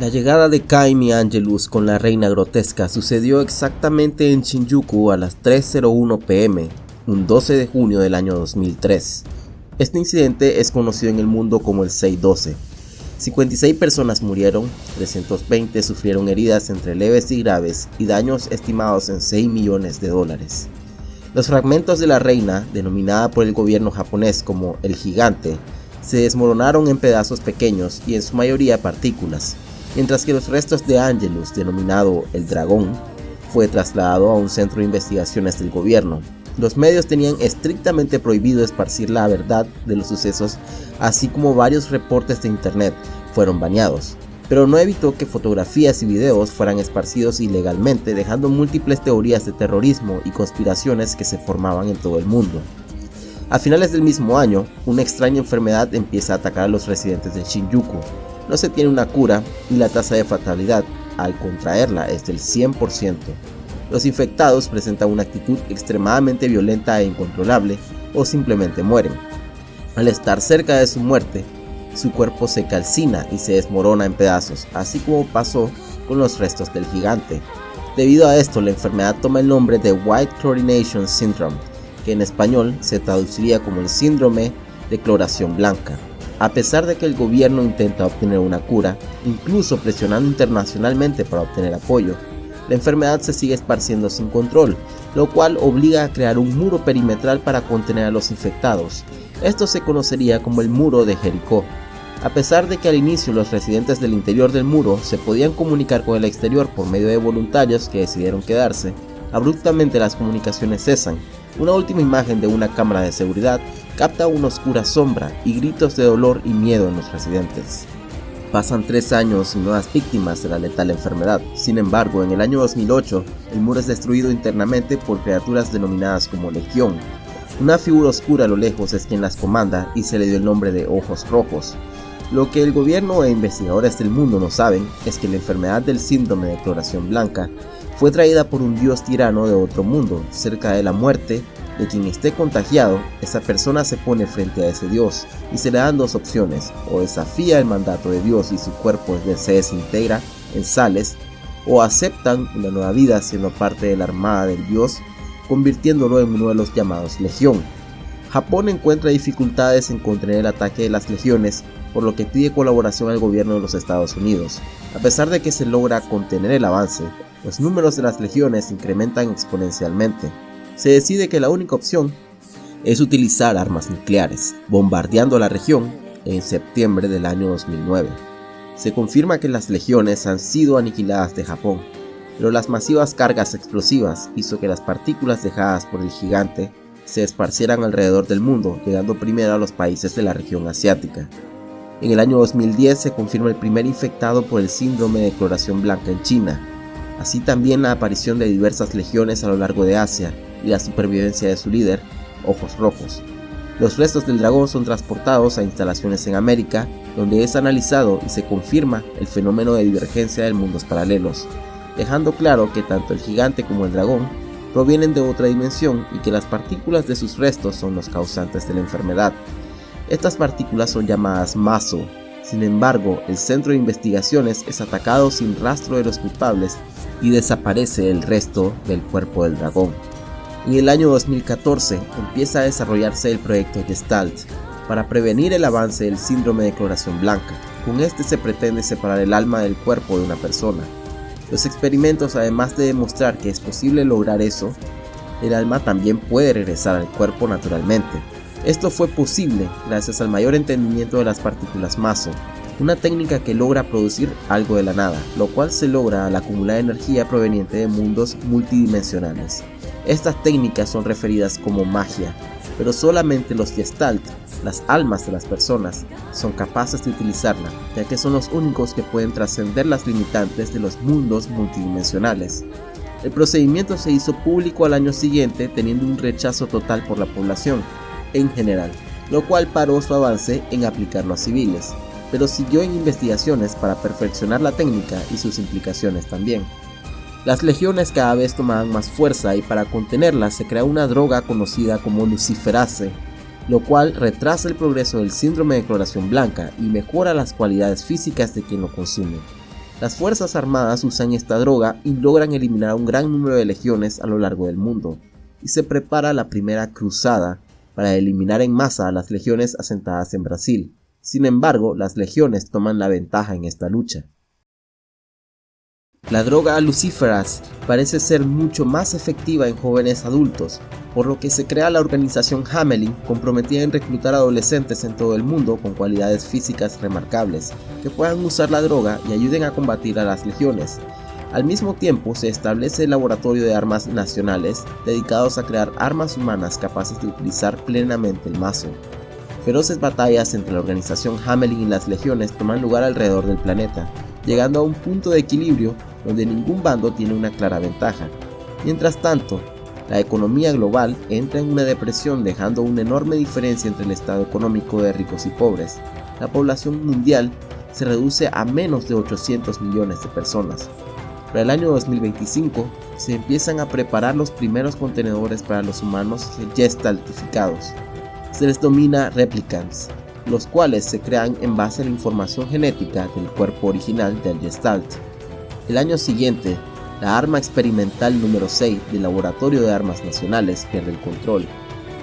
La llegada de Kaimi Angelus con la reina grotesca sucedió exactamente en Shinjuku a las 3.01 pm, un 12 de junio del año 2003. Este incidente es conocido en el mundo como el 612. 56 personas murieron, 320 sufrieron heridas entre leves y graves y daños estimados en 6 millones de dólares. Los fragmentos de la reina, denominada por el gobierno japonés como el gigante, se desmoronaron en pedazos pequeños y en su mayoría partículas, mientras que los restos de Angelus, denominado el dragón, fue trasladado a un centro de investigaciones del gobierno. Los medios tenían estrictamente prohibido esparcir la verdad de los sucesos, así como varios reportes de internet fueron baneados, pero no evitó que fotografías y videos fueran esparcidos ilegalmente, dejando múltiples teorías de terrorismo y conspiraciones que se formaban en todo el mundo. A finales del mismo año, una extraña enfermedad empieza a atacar a los residentes de Shinjuku, no se tiene una cura y la tasa de fatalidad al contraerla es del 100%. Los infectados presentan una actitud extremadamente violenta e incontrolable o simplemente mueren. Al estar cerca de su muerte, su cuerpo se calcina y se desmorona en pedazos, así como pasó con los restos del gigante. Debido a esto, la enfermedad toma el nombre de White Chlorination Syndrome, que en español se traduciría como el síndrome de cloración blanca. A pesar de que el gobierno intenta obtener una cura, incluso presionando internacionalmente para obtener apoyo, la enfermedad se sigue esparciendo sin control, lo cual obliga a crear un muro perimetral para contener a los infectados. Esto se conocería como el muro de Jericó. A pesar de que al inicio los residentes del interior del muro se podían comunicar con el exterior por medio de voluntarios que decidieron quedarse, abruptamente las comunicaciones cesan. Una última imagen de una cámara de seguridad capta una oscura sombra y gritos de dolor y miedo en los residentes. Pasan tres años y nuevas víctimas de la letal enfermedad. Sin embargo, en el año 2008, el muro es destruido internamente por criaturas denominadas como Legión. Una figura oscura a lo lejos es quien las comanda y se le dio el nombre de Ojos Rojos. Lo que el gobierno e investigadores del mundo no saben es que la enfermedad del síndrome de cloración blanca fue traída por un dios tirano de otro mundo, cerca de la muerte de quien esté contagiado, esa persona se pone frente a ese Dios y se le dan dos opciones, o desafía el mandato de Dios y su cuerpo se desintegra en sales, o aceptan una nueva vida siendo parte de la armada del Dios, convirtiéndolo en uno de los llamados Legión. Japón encuentra dificultades en contener el ataque de las legiones, por lo que pide colaboración al gobierno de los Estados Unidos. A pesar de que se logra contener el avance, los números de las legiones incrementan exponencialmente se decide que la única opción es utilizar armas nucleares, bombardeando la región en septiembre del año 2009. Se confirma que las legiones han sido aniquiladas de Japón, pero las masivas cargas explosivas hizo que las partículas dejadas por el gigante se esparcieran alrededor del mundo, llegando primero a los países de la región asiática. En el año 2010 se confirma el primer infectado por el síndrome de cloración blanca en China, así también la aparición de diversas legiones a lo largo de Asia, y la supervivencia de su líder, Ojos Rojos. Los restos del dragón son transportados a instalaciones en América, donde es analizado y se confirma el fenómeno de divergencia de mundos paralelos, dejando claro que tanto el gigante como el dragón provienen de otra dimensión y que las partículas de sus restos son los causantes de la enfermedad. Estas partículas son llamadas maso, sin embargo, el centro de investigaciones es atacado sin rastro de los culpables y desaparece el resto del cuerpo del dragón. En el año 2014 empieza a desarrollarse el proyecto Gestalt para prevenir el avance del síndrome de cloración blanca. Con este se pretende separar el alma del cuerpo de una persona. Los experimentos, además de demostrar que es posible lograr eso, el alma también puede regresar al cuerpo naturalmente. Esto fue posible gracias al mayor entendimiento de las partículas maso, una técnica que logra producir algo de la nada, lo cual se logra al acumular energía proveniente de mundos multidimensionales. Estas técnicas son referidas como magia, pero solamente los Gestalt, las almas de las personas, son capaces de utilizarla, ya que son los únicos que pueden trascender las limitantes de los mundos multidimensionales. El procedimiento se hizo público al año siguiente teniendo un rechazo total por la población, en general, lo cual paró su avance en aplicarlo a civiles, pero siguió en investigaciones para perfeccionar la técnica y sus implicaciones también. Las legiones cada vez tomaban más fuerza y para contenerlas se crea una droga conocida como luciferase, lo cual retrasa el progreso del síndrome de cloración blanca y mejora las cualidades físicas de quien lo consume. Las Fuerzas Armadas usan esta droga y logran eliminar un gran número de legiones a lo largo del mundo, y se prepara la primera cruzada para eliminar en masa a las legiones asentadas en Brasil. Sin embargo, las legiones toman la ventaja en esta lucha. La droga lucíferas parece ser mucho más efectiva en jóvenes adultos, por lo que se crea la organización Hamelin comprometida en reclutar adolescentes en todo el mundo con cualidades físicas remarcables, que puedan usar la droga y ayuden a combatir a las legiones. Al mismo tiempo se establece el laboratorio de armas nacionales dedicados a crear armas humanas capaces de utilizar plenamente el mazo. Feroces batallas entre la organización Hamelin y las legiones toman lugar alrededor del planeta, llegando a un punto de equilibrio donde ningún bando tiene una clara ventaja. Mientras tanto, la economía global entra en una depresión dejando una enorme diferencia entre el estado económico de ricos y pobres. La población mundial se reduce a menos de 800 millones de personas. Para el año 2025 se empiezan a preparar los primeros contenedores para los humanos gestaltificados. Se les domina replicants, los cuales se crean en base a la información genética del cuerpo original del gestalt. El año siguiente, la arma experimental número 6 del Laboratorio de Armas Nacionales pierde el control.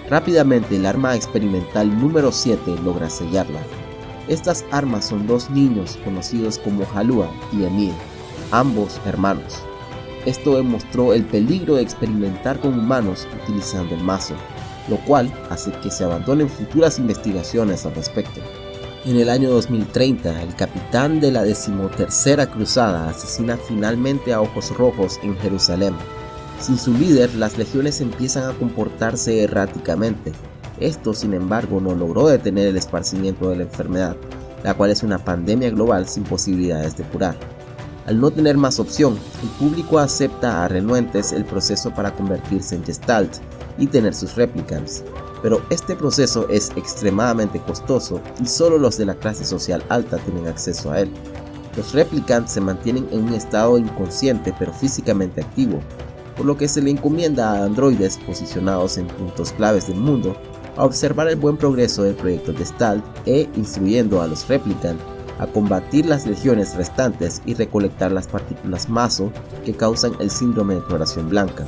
Rápidamente el arma experimental número 7 logra sellarla. Estas armas son dos niños conocidos como Halua y Emil, ambos hermanos. Esto demostró el peligro de experimentar con humanos utilizando el mazo, lo cual hace que se abandonen futuras investigaciones al respecto. En el año 2030, el capitán de la decimotercera cruzada asesina finalmente a Ojos Rojos en Jerusalén. Sin su líder, las legiones empiezan a comportarse erráticamente. Esto, sin embargo, no logró detener el esparcimiento de la enfermedad, la cual es una pandemia global sin posibilidades de curar. Al no tener más opción, el público acepta a renuentes el proceso para convertirse en Gestalt y tener sus replicants, pero este proceso es extremadamente costoso y solo los de la clase social alta tienen acceso a él. Los replicants se mantienen en un estado inconsciente pero físicamente activo, por lo que se le encomienda a androides posicionados en puntos claves del mundo a observar el buen progreso del proyecto Gestalt e instruyendo a los replicants a combatir las legiones restantes y recolectar las partículas maso que causan el síndrome de coloración blanca.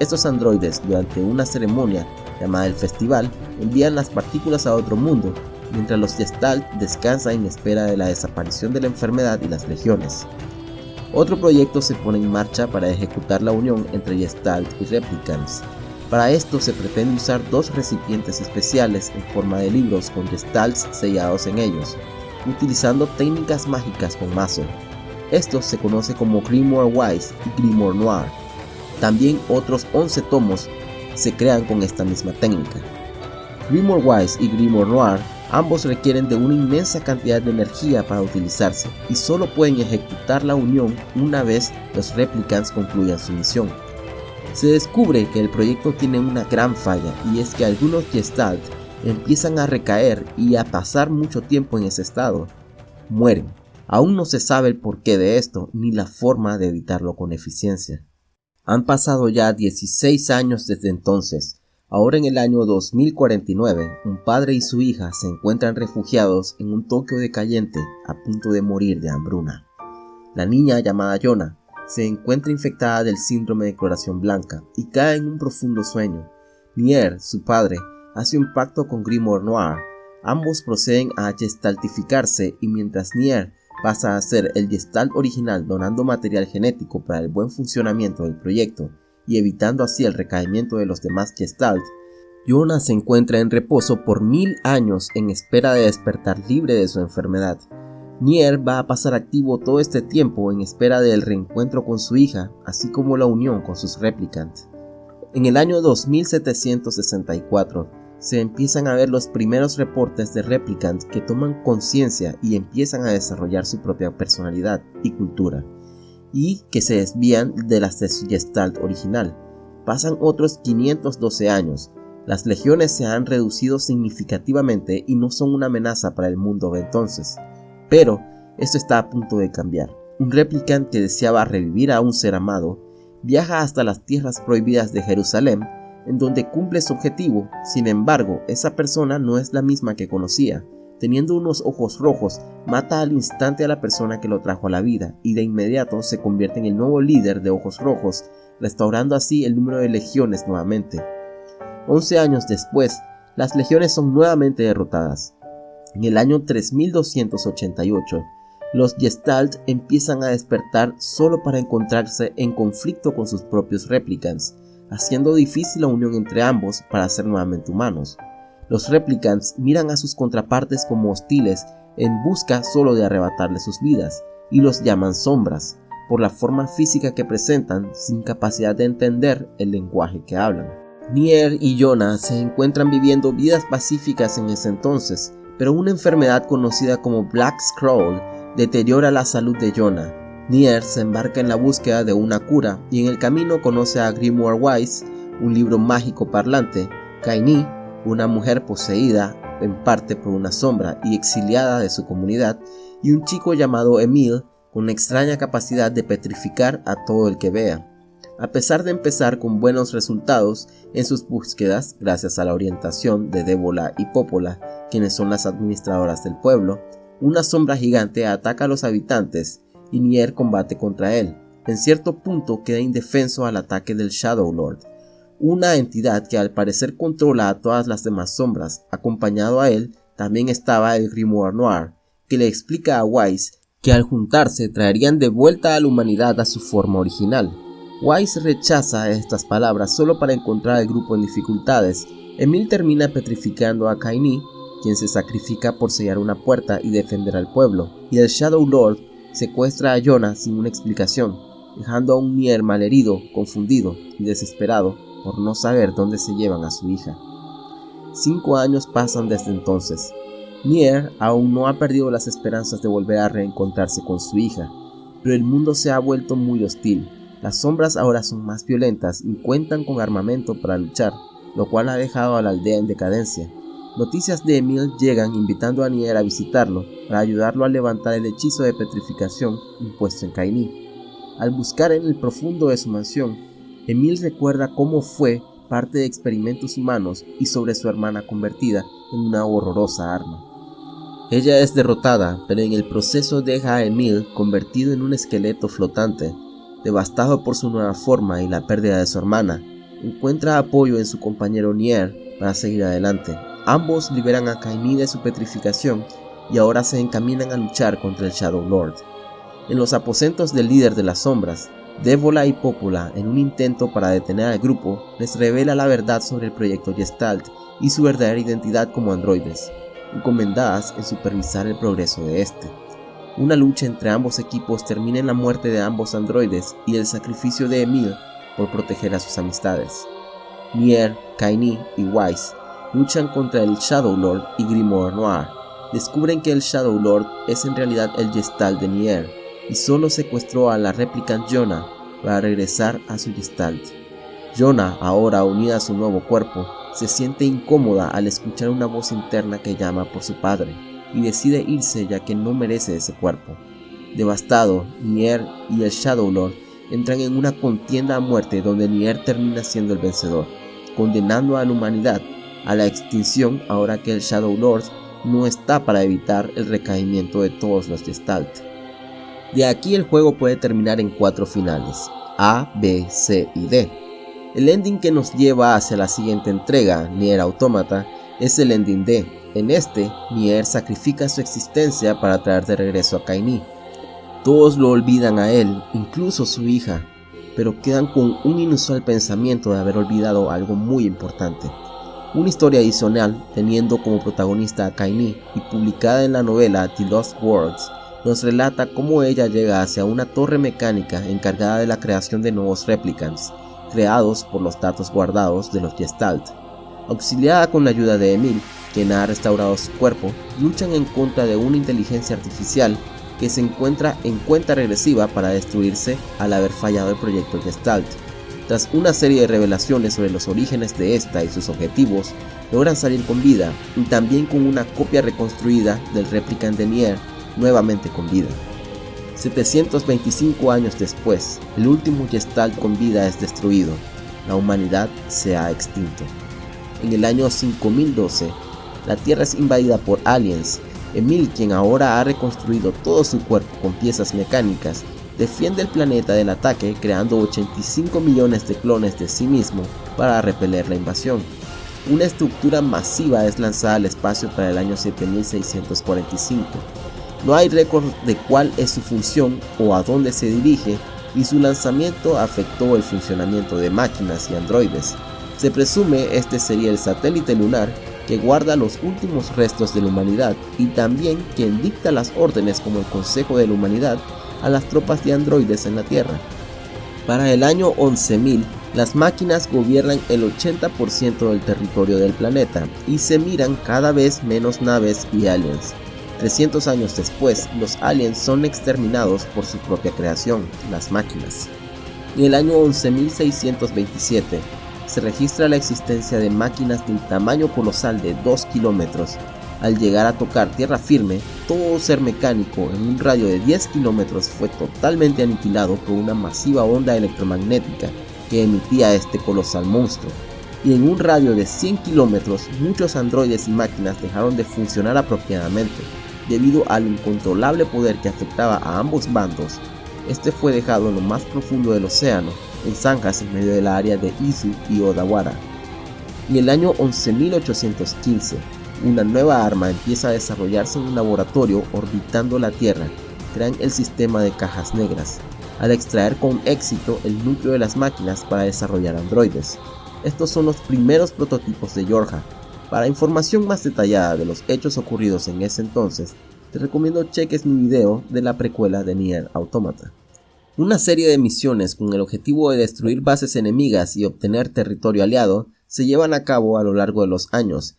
Estos androides durante una ceremonia llamada el festival, envían las partículas a otro mundo, mientras los Gestalt descansan en espera de la desaparición de la enfermedad y las legiones. Otro proyecto se pone en marcha para ejecutar la unión entre Gestalt y Replicants. Para esto se pretende usar dos recipientes especiales en forma de libros con Gestalts sellados en ellos, utilizando técnicas mágicas con mazo. Esto se conoce como Grimoire Wise y Grimoire Noir. También otros 11 tomos se crean con esta misma técnica. Grimoire Wise y Grimoire Noir ambos requieren de una inmensa cantidad de energía para utilizarse y solo pueden ejecutar la unión una vez los replicants concluyan su misión. Se descubre que el proyecto tiene una gran falla y es que algunos Gestalt empiezan a recaer y a pasar mucho tiempo en ese estado. Mueren. Aún no se sabe el porqué de esto ni la forma de evitarlo con eficiencia. Han pasado ya 16 años desde entonces. Ahora en el año 2049, un padre y su hija se encuentran refugiados en un Tokio decayente a punto de morir de hambruna. La niña llamada Yona se encuentra infectada del síndrome de coloración blanca y cae en un profundo sueño. Nier, su padre, hace un pacto con Grimoire Noir. Ambos proceden a gestaltificarse y mientras Nier pasa a ser el Gestalt original donando material genético para el buen funcionamiento del proyecto y evitando así el recaimiento de los demás Gestalt, Yona se encuentra en reposo por mil años en espera de despertar libre de su enfermedad. Nier va a pasar activo todo este tiempo en espera del reencuentro con su hija, así como la unión con sus replicantes. En el año 2764, se empiezan a ver los primeros reportes de replicants que toman conciencia y empiezan a desarrollar su propia personalidad y cultura, y que se desvían de las de su gestalt original. Pasan otros 512 años, las legiones se han reducido significativamente y no son una amenaza para el mundo de entonces. Pero esto está a punto de cambiar. Un replicant que deseaba revivir a un ser amado viaja hasta las tierras prohibidas de Jerusalén en donde cumple su objetivo, sin embargo, esa persona no es la misma que conocía, teniendo unos ojos rojos, mata al instante a la persona que lo trajo a la vida y de inmediato se convierte en el nuevo líder de ojos rojos, restaurando así el número de legiones nuevamente. Once años después, las legiones son nuevamente derrotadas. En el año 3288, los Gestalt empiezan a despertar solo para encontrarse en conflicto con sus propios replicants, haciendo difícil la unión entre ambos para ser nuevamente humanos. Los replicants miran a sus contrapartes como hostiles en busca solo de arrebatarles sus vidas, y los llaman sombras, por la forma física que presentan sin capacidad de entender el lenguaje que hablan. Nier y Jonah se encuentran viviendo vidas pacíficas en ese entonces, pero una enfermedad conocida como Black Scroll deteriora la salud de Jonah. Nier se embarca en la búsqueda de una cura y en el camino conoce a Grimoire Wise, un libro mágico parlante, Kaini, una mujer poseída en parte por una sombra y exiliada de su comunidad, y un chico llamado Emil con extraña capacidad de petrificar a todo el que vea. A pesar de empezar con buenos resultados en sus búsquedas, gracias a la orientación de Débola y Popola, quienes son las administradoras del pueblo, una sombra gigante ataca a los habitantes y Nier combate contra él. En cierto punto queda indefenso al ataque del Shadow Lord, una entidad que al parecer controla a todas las demás sombras. Acompañado a él también estaba el Grimoire Noir, que le explica a Wise que al juntarse traerían de vuelta a la humanidad a su forma original. Wise rechaza estas palabras solo para encontrar al grupo en dificultades. Emil termina petrificando a Kaini, quien se sacrifica por sellar una puerta y defender al pueblo, y el Shadow Lord secuestra a Jonah sin una explicación, dejando a un Nier malherido, confundido y desesperado por no saber dónde se llevan a su hija. Cinco años pasan desde entonces. Nier aún no ha perdido las esperanzas de volver a reencontrarse con su hija, pero el mundo se ha vuelto muy hostil. Las sombras ahora son más violentas y cuentan con armamento para luchar, lo cual ha dejado a la aldea en decadencia. Noticias de Emil llegan invitando a Nier a visitarlo para ayudarlo a levantar el hechizo de petrificación impuesto en Kaini. Al buscar en el profundo de su mansión, Emil recuerda cómo fue parte de experimentos humanos y sobre su hermana convertida en una horrorosa arma. Ella es derrotada, pero en el proceso deja a Emil convertido en un esqueleto flotante, devastado por su nueva forma y la pérdida de su hermana. Encuentra apoyo en su compañero Nier para seguir adelante. Ambos liberan a Kaini de su petrificación y ahora se encaminan a luchar contra el Shadow Lord. En los aposentos del líder de las sombras, Débola y Popola, en un intento para detener al grupo, les revela la verdad sobre el proyecto Gestalt y su verdadera identidad como androides, encomendadas en supervisar el progreso de este. Una lucha entre ambos equipos termina en la muerte de ambos androides y el sacrificio de Emil por proteger a sus amistades. Nier, Kaini y Wise luchan contra el Shadow Lord y Grimoire Noir. Descubren que el Shadow Lord es en realidad el Gestalt de Nier, y solo secuestró a la replicant Jonah para regresar a su Gestalt. Jonah, ahora unida a su nuevo cuerpo, se siente incómoda al escuchar una voz interna que llama por su padre y decide irse ya que no merece ese cuerpo. Devastado, Nier y el Shadow Lord entran en una contienda a muerte donde Nier termina siendo el vencedor, condenando a la humanidad a la extinción ahora que el Shadow Lord no está para evitar el recaimiento de todos los Gestalt. De aquí el juego puede terminar en cuatro finales, A, B, C y D. El ending que nos lleva hacia la siguiente entrega, Nier Automata, es el ending D. En este, Nier sacrifica su existencia para traer de regreso a Kaini. Todos lo olvidan a él, incluso su hija, pero quedan con un inusual pensamiento de haber olvidado algo muy importante. Una historia adicional, teniendo como protagonista a Kaini y publicada en la novela The Lost Worlds, nos relata cómo ella llega hacia una torre mecánica encargada de la creación de nuevos replicants, creados por los datos guardados de los Gestalt. Auxiliada con la ayuda de Emil, quien ha restaurado su cuerpo, luchan en contra de una inteligencia artificial que se encuentra en cuenta regresiva para destruirse al haber fallado el proyecto Gestalt. Tras una serie de revelaciones sobre los orígenes de esta y sus objetivos, logran salir con vida y también con una copia reconstruida del replicant de Nier nuevamente con vida. 725 años después, el último Gestalt con vida es destruido. La humanidad se ha extinto. En el año 5012, la Tierra es invadida por aliens Emil, quien ahora ha reconstruido todo su cuerpo con piezas mecánicas, defiende el planeta del ataque creando 85 millones de clones de sí mismo para repeler la invasión. Una estructura masiva es lanzada al espacio para el año 7645. No hay récord de cuál es su función o a dónde se dirige y su lanzamiento afectó el funcionamiento de máquinas y androides. Se presume este sería el satélite lunar que guarda los últimos restos de la humanidad y también quien dicta las órdenes como el Consejo de la Humanidad a las tropas de androides en la Tierra. Para el año 11.000, las máquinas gobiernan el 80% del territorio del planeta y se miran cada vez menos naves y aliens. 300 años después, los aliens son exterminados por su propia creación, las máquinas. En el año 11.627, se registra la existencia de máquinas del tamaño colosal de 2 kilómetros. Al llegar a tocar tierra firme, todo ser mecánico en un radio de 10 kilómetros fue totalmente aniquilado por una masiva onda electromagnética que emitía este colosal monstruo. Y en un radio de 100 kilómetros, muchos androides y máquinas dejaron de funcionar apropiadamente, debido al incontrolable poder que afectaba a ambos bandos. Este fue dejado en lo más profundo del océano, en zanjas en medio del área de Izu y Odawara. En el año 11.815, una nueva arma empieza a desarrollarse en un laboratorio orbitando la Tierra. Crean el sistema de cajas negras, al extraer con éxito el núcleo de las máquinas para desarrollar androides. Estos son los primeros prototipos de Yorha. Para información más detallada de los hechos ocurridos en ese entonces, te recomiendo cheques mi video de la precuela de Nier Automata. Una serie de misiones con el objetivo de destruir bases enemigas y obtener territorio aliado se llevan a cabo a lo largo de los años.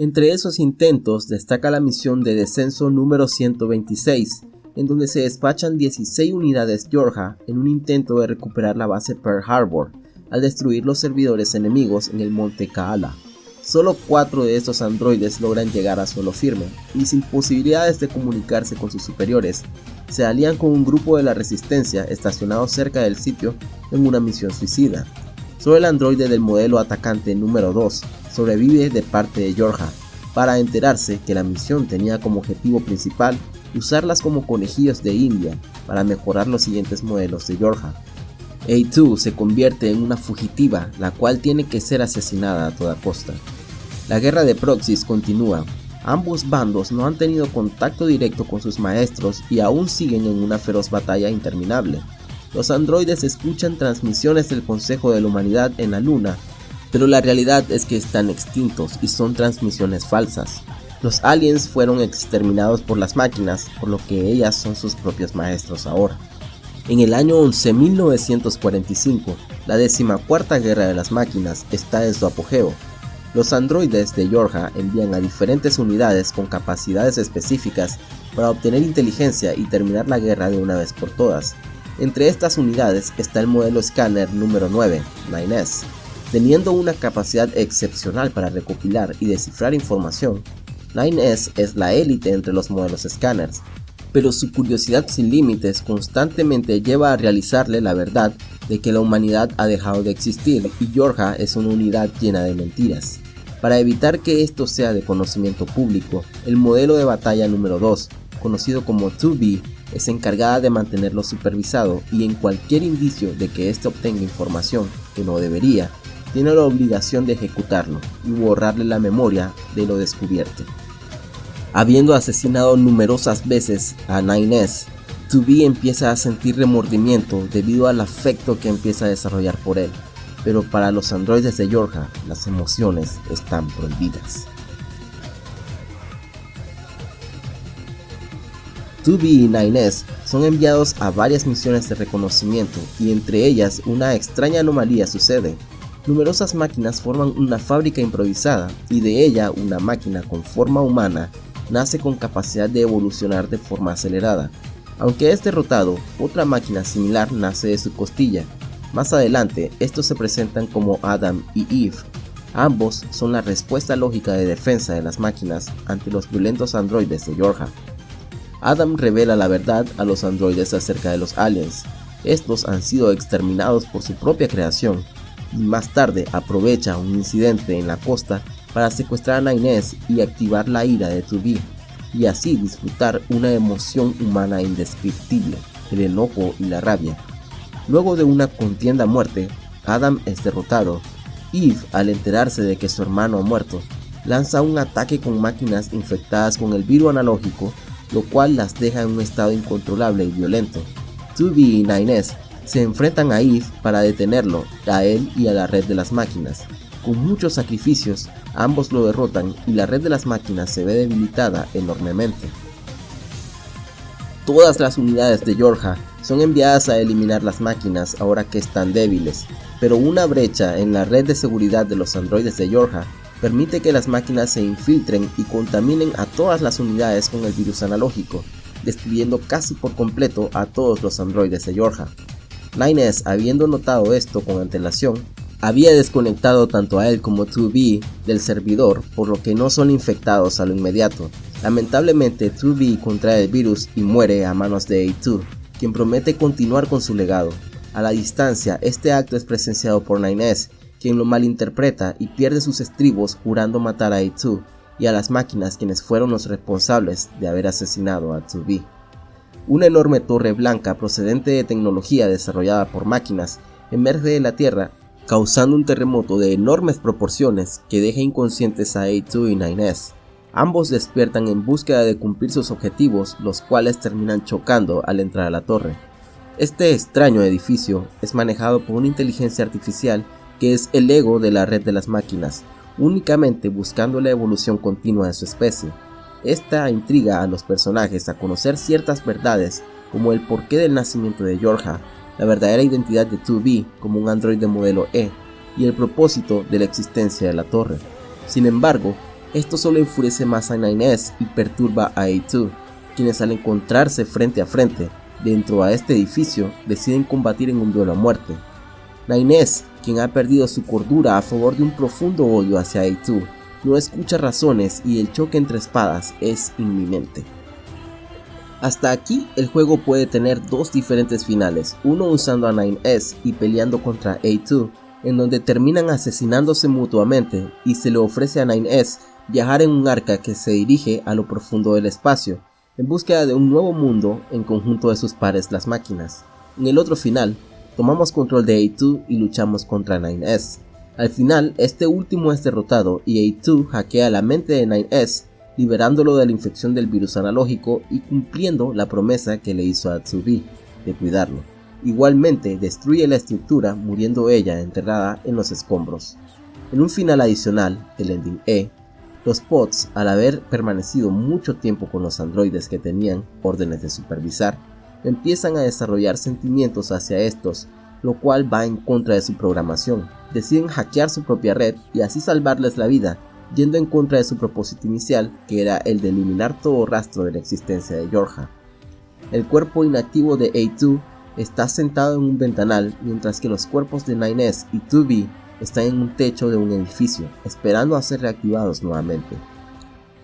Entre esos intentos destaca la misión de descenso número 126, en donde se despachan 16 unidades Georgia en un intento de recuperar la base Pearl Harbor, al destruir los servidores enemigos en el monte Kaala. Solo cuatro de estos androides logran llegar a suelo firme, y sin posibilidades de comunicarse con sus superiores, se alían con un grupo de la resistencia estacionado cerca del sitio en una misión suicida. Solo el androide del modelo atacante número 2 sobrevive de parte de Yorha, para enterarse que la misión tenía como objetivo principal usarlas como conejillos de India para mejorar los siguientes modelos de Yorha. A2 se convierte en una fugitiva, la cual tiene que ser asesinada a toda costa. La guerra de proxies continúa. Ambos bandos no han tenido contacto directo con sus maestros y aún siguen en una feroz batalla interminable. Los androides escuchan transmisiones del Consejo de la Humanidad en la Luna, pero la realidad es que están extintos y son transmisiones falsas. Los aliens fueron exterminados por las máquinas, por lo que ellas son sus propios maestros ahora. En el año 11.945, la decimacuarta guerra de las máquinas está en su apogeo, los androides de Yorha envían a diferentes unidades con capacidades específicas para obtener inteligencia y terminar la guerra de una vez por todas. Entre estas unidades está el modelo escáner número 9, 9S. Teniendo una capacidad excepcional para recopilar y descifrar información, 9S es la élite entre los modelos escáneres, pero su curiosidad sin límites constantemente lleva a realizarle la verdad de que la humanidad ha dejado de existir y Yorha es una unidad llena de mentiras. Para evitar que esto sea de conocimiento público, el modelo de batalla número 2, conocido como 2B, es encargada de mantenerlo supervisado y en cualquier indicio de que éste obtenga información que no debería, tiene la obligación de ejecutarlo y borrarle la memoria de lo descubierto. Habiendo asesinado numerosas veces a 9S, 2B empieza a sentir remordimiento debido al afecto que empieza a desarrollar por él, pero para los androides de Yorha las emociones están prohibidas. 2B y 9S son enviados a varias misiones de reconocimiento y entre ellas una extraña anomalía sucede. Numerosas máquinas forman una fábrica improvisada y de ella una máquina con forma humana nace con capacidad de evolucionar de forma acelerada, aunque es derrotado, otra máquina similar nace de su costilla. Más adelante, estos se presentan como Adam y Eve. Ambos son la respuesta lógica de defensa de las máquinas ante los violentos androides de Yorha. Adam revela la verdad a los androides acerca de los aliens. Estos han sido exterminados por su propia creación y más tarde aprovecha un incidente en la costa para secuestrar a Inés y activar la ira de 2 y así disfrutar una emoción humana indescriptible, el enojo y la rabia. Luego de una contienda a muerte, Adam es derrotado. Eve, al enterarse de que su hermano ha muerto, lanza un ataque con máquinas infectadas con el virus analógico, lo cual las deja en un estado incontrolable y violento. 2B y 9S se enfrentan a Eve para detenerlo, a él y a la red de las máquinas. Con muchos sacrificios, ambos lo derrotan y la red de las máquinas se ve debilitada enormemente. Todas las unidades de Yorja son enviadas a eliminar las máquinas ahora que están débiles, pero una brecha en la red de seguridad de los androides de Yorja permite que las máquinas se infiltren y contaminen a todas las unidades con el virus analógico, destruyendo casi por completo a todos los androides de Yorja. Nines, habiendo notado esto con antelación, había desconectado tanto a él como 2B del servidor, por lo que no son infectados a lo inmediato. Lamentablemente, 2B contrae el virus y muere a manos de A2, quien promete continuar con su legado. A la distancia, este acto es presenciado por Nines, quien lo malinterpreta y pierde sus estribos jurando matar a A2 y a las máquinas quienes fueron los responsables de haber asesinado a 2B. Una enorme torre blanca procedente de tecnología desarrollada por máquinas emerge de la Tierra causando un terremoto de enormes proporciones que deja inconscientes a A2 y 9S. Ambos despiertan en búsqueda de cumplir sus objetivos, los cuales terminan chocando al entrar a la torre. Este extraño edificio es manejado por una inteligencia artificial que es el ego de la red de las máquinas, únicamente buscando la evolución continua de su especie. Esta intriga a los personajes a conocer ciertas verdades como el porqué del nacimiento de Yorja, la verdadera identidad de 2B como un androide modelo E y el propósito de la existencia de la torre. Sin embargo, esto solo enfurece más a 9S y perturba a A2, quienes al encontrarse frente a frente dentro a este edificio deciden combatir en un duelo a muerte. 9S quien ha perdido su cordura a favor de un profundo odio hacia A2, no escucha razones y el choque entre espadas es inminente. Hasta aquí el juego puede tener dos diferentes finales, uno usando a 9S y peleando contra A2, en donde terminan asesinándose mutuamente y se le ofrece a 9S viajar en un arca que se dirige a lo profundo del espacio, en búsqueda de un nuevo mundo en conjunto de sus pares las máquinas. En el otro final, tomamos control de A2 y luchamos contra 9S. Al final, este último es derrotado y A2 hackea la mente de 9S, liberándolo de la infección del virus analógico y cumpliendo la promesa que le hizo a Tsubi de cuidarlo. Igualmente, destruye la estructura, muriendo ella enterrada en los escombros. En un final adicional, el ending E, los pods, al haber permanecido mucho tiempo con los androides que tenían órdenes de supervisar, empiezan a desarrollar sentimientos hacia estos, lo cual va en contra de su programación. Deciden hackear su propia red y así salvarles la vida, yendo en contra de su propósito inicial, que era el de eliminar todo rastro de la existencia de Yorja. El cuerpo inactivo de A2 está sentado en un ventanal, mientras que los cuerpos de 9S y 2B están en un techo de un edificio, esperando a ser reactivados nuevamente.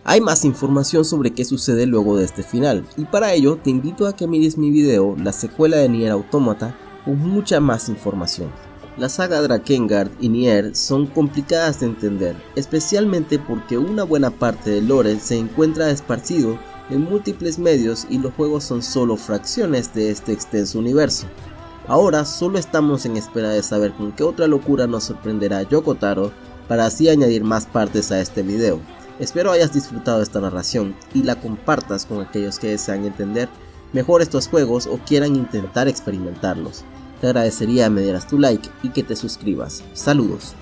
Hay más información sobre qué sucede luego de este final, y para ello te invito a que mires mi video, la secuela de Nier Automata, con mucha más información. La saga Drakengard y Nier son complicadas de entender, especialmente porque una buena parte del lore se encuentra esparcido en múltiples medios y los juegos son solo fracciones de este extenso universo. Ahora solo estamos en espera de saber con qué otra locura nos sorprenderá Yoko Taro para así añadir más partes a este video. Espero hayas disfrutado esta narración y la compartas con aquellos que desean entender mejor estos juegos o quieran intentar experimentarlos. Te agradecería me dieras tu like y que te suscribas. Saludos.